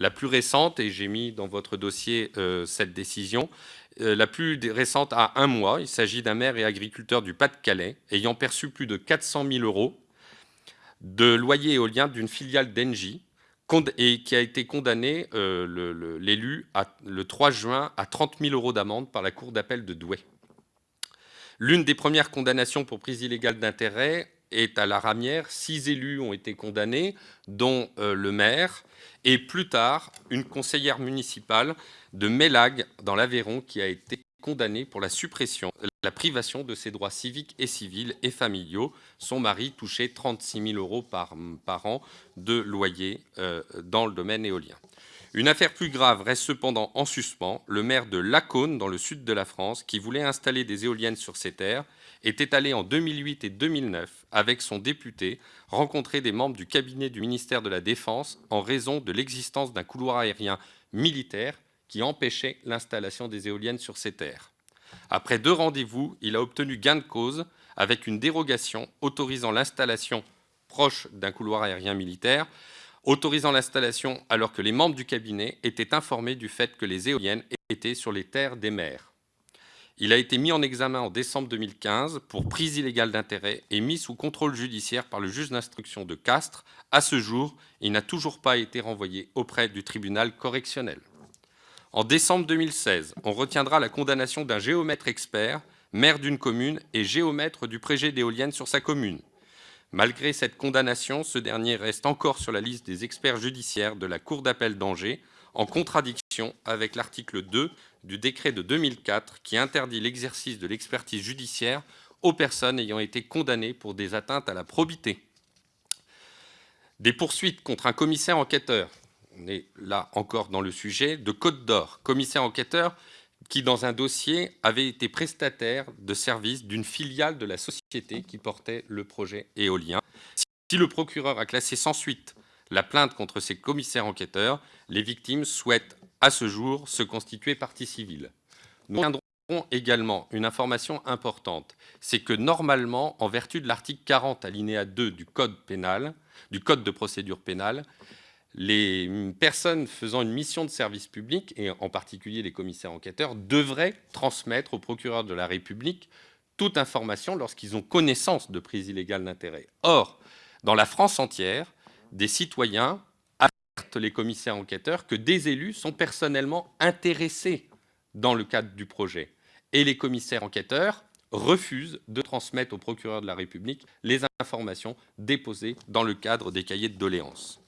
La plus récente, et j'ai mis dans votre dossier euh, cette décision, euh, la plus récente à un mois, il s'agit d'un maire et agriculteur du Pas-de-Calais ayant perçu plus de 400 000 euros de loyer éolien d'une filiale d'Engie et qui a été condamné, euh, l'élu, le, 3 juin à 30 000 euros d'amende par la Cour d'appel de Douai. L'une des premières condamnations pour prise illégale d'intérêt est à la Ramière. Six élus ont été condamnés, dont euh, le maire, et plus tard, une conseillère municipale de Mélag, dans l'Aveyron, qui a été condamnée pour la suppression, la privation de ses droits civiques et civils et familiaux. Son mari touchait 36 000 euros par, an de loyer euh, dans le domaine éolien. Une affaire plus grave reste cependant en suspens. Le maire de Lacaune, dans le sud de la France, qui voulait installer des éoliennes sur ses terres, était allé en 2008 et 2009, avec son député, rencontrer des membres du cabinet du ministère de la Défense en raison de l'existence d'un couloir aérien militaire qui empêchait l'installation des éoliennes sur ses terres. Après deux rendez-vous, il a obtenu gain de cause avec une dérogation autorisant l'installation proche d'un couloir aérien militaire autorisant l'installation alors que les membres du cabinet étaient informés du fait que les éoliennes étaient sur les terres des maires. Il a été mis en examen en décembre 2015 pour prise illégale d'intérêt et mis sous contrôle judiciaire par le juge d'instruction de Castres. À ce jour, il n'a toujours pas été renvoyé auprès du tribunal correctionnel. En décembre 2016, on retiendra la condamnation d'un géomètre expert, maire d'une commune et géomètre du projet d'éoliennes sur sa commune. Malgré cette condamnation, ce dernier reste encore sur la liste des experts judiciaires de la Cour d'appel d'Angers, en contradiction avec l'article 2 du décret de 2004 qui interdit l'exercice de l'expertise judiciaire aux personnes ayant été condamnées pour des atteintes à la probité. Des poursuites contre un commissaire enquêteur, on est là encore dans le sujet, de Côte d'Or, commissaire enquêteur qui, dans un dossier, avait été prestataire de services d'une filiale de la société qui portait le projet éolien. Si le procureur a classé sans suite la plainte contre ces commissaires enquêteurs, les victimes souhaitent à ce jour se constituer partie civile. Nous tiendrons également une information importante, c'est que normalement, en vertu de l'article 40 alinéa 2 du Code du Code de procédure pénale, les personnes faisant une mission de service public, et en particulier les commissaires enquêteurs, devraient transmettre au procureur de la République toute information lorsqu'ils ont connaissance de prise illégale d'intérêt. Or, dans la France entière, des citoyens alertent les commissaires enquêteurs que des élus sont personnellement intéressés dans le cadre du projet. Et les commissaires enquêteurs refusent de transmettre au procureur de la République les informations déposées dans le cadre des cahiers de doléances.